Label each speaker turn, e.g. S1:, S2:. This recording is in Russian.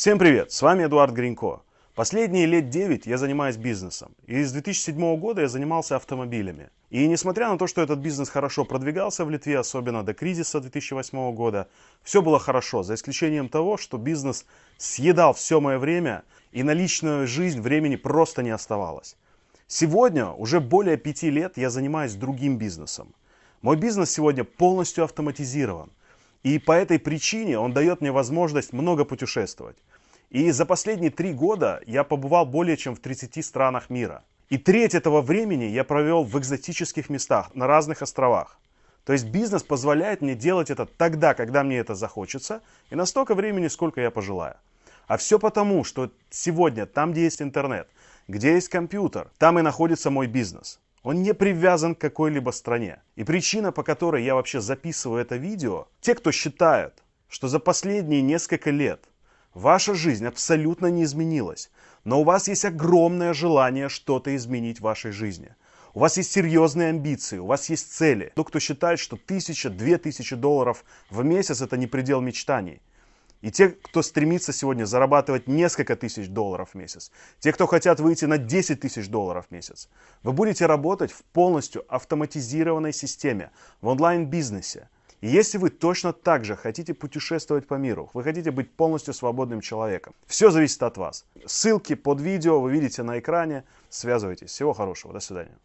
S1: Всем привет, с вами Эдуард Гринько. Последние лет 9 я занимаюсь бизнесом. И с 2007 года я занимался автомобилями. И несмотря на то, что этот бизнес хорошо продвигался в Литве, особенно до кризиса 2008 года, все было хорошо, за исключением того, что бизнес съедал все мое время, и на личную жизнь времени просто не оставалось. Сегодня, уже более пяти лет, я занимаюсь другим бизнесом. Мой бизнес сегодня полностью автоматизирован. И по этой причине он дает мне возможность много путешествовать. И за последние три года я побывал более чем в 30 странах мира. И треть этого времени я провел в экзотических местах, на разных островах. То есть бизнес позволяет мне делать это тогда, когда мне это захочется, и на столько времени, сколько я пожелаю. А все потому, что сегодня там, где есть интернет, где есть компьютер, там и находится мой бизнес. Он не привязан к какой-либо стране. И причина, по которой я вообще записываю это видео, те, кто считают, что за последние несколько лет ваша жизнь абсолютно не изменилась, но у вас есть огромное желание что-то изменить в вашей жизни. У вас есть серьезные амбиции, у вас есть цели. Тот, кто считает, что тысяча, две тысячи долларов в месяц это не предел мечтаний. И те, кто стремится сегодня зарабатывать несколько тысяч долларов в месяц, те, кто хотят выйти на 10 тысяч долларов в месяц, вы будете работать в полностью автоматизированной системе, в онлайн-бизнесе. И если вы точно так же хотите путешествовать по миру, вы хотите быть полностью свободным человеком, все зависит от вас. Ссылки под видео вы видите на экране. Связывайтесь. Всего хорошего. До свидания.